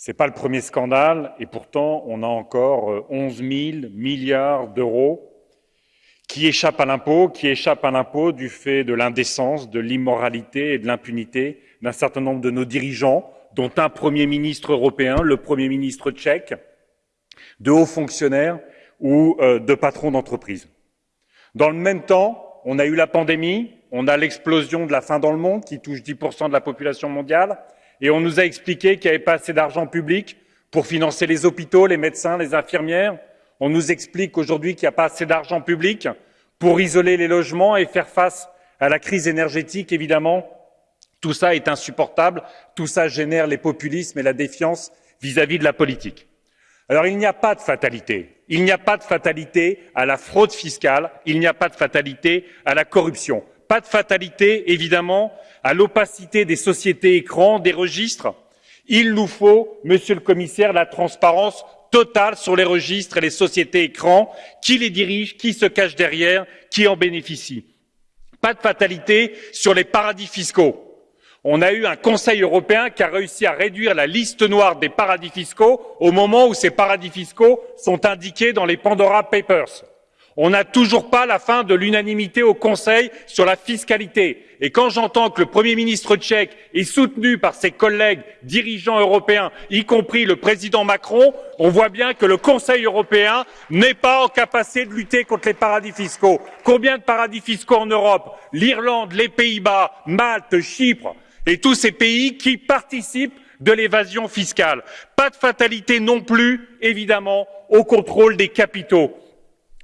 Ce n'est pas le premier scandale et pourtant on a encore 11 000 milliards d'euros qui échappent à l'impôt, qui échappent à l'impôt du fait de l'indécence, de l'immoralité et de l'impunité d'un certain nombre de nos dirigeants, dont un Premier ministre européen, le Premier ministre tchèque, de hauts fonctionnaires ou euh, de patrons d'entreprise. Dans le même temps, on a eu la pandémie, on a l'explosion de la faim dans le monde qui touche 10% de la population mondiale, on nous a expliqué qu'il n'y avait pas assez d'argent public pour financer les hôpitaux, les médecins, les infirmières. On nous explique aujourd'hui qu'il n'y a pas assez d'argent public pour isoler les logements et faire face à la crise énergétique, évidemment. Tout ça est insupportable, tout ça génère les populismes et la défiance vis-à-vis -vis de la politique. Alors il n'y a pas de fatalité. Il n'y a pas de fatalité à la fraude fiscale, il n'y a pas de fatalité à la corruption, pas de fatalité, évidemment, à l'opacité des sociétés écrans, des registres. Il nous faut, monsieur le commissaire, la transparence totale sur les registres et les sociétés écrans, qui les dirigent, qui se cache derrière, qui en bénéficie. Pas de fatalité sur les paradis fiscaux on a eu un Conseil européen qui a réussi à réduire la liste noire des paradis fiscaux au moment où ces paradis fiscaux sont indiqués dans les Pandora Papers. On n'a toujours pas la fin de l'unanimité au Conseil sur la fiscalité. Et quand j'entends que le Premier ministre tchèque est soutenu par ses collègues dirigeants européens, y compris le président Macron, on voit bien que le Conseil européen n'est pas en capacité de lutter contre les paradis fiscaux. Combien de paradis fiscaux en Europe? L'Irlande, les Pays-Bas, Malte, Chypre et tous ces pays qui participent de l'évasion fiscale. Pas de fatalité non plus, évidemment, au contrôle des capitaux.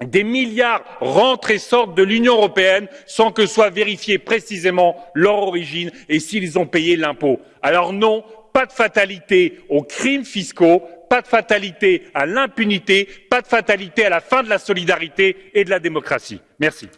Des milliards rentrent et sortent de l'Union européenne sans que soit vérifiée précisément leur origine et s'ils ont payé l'impôt. Alors non, pas de fatalité aux crimes fiscaux, pas de fatalité à l'impunité, pas de fatalité à la fin de la solidarité et de la démocratie. Merci.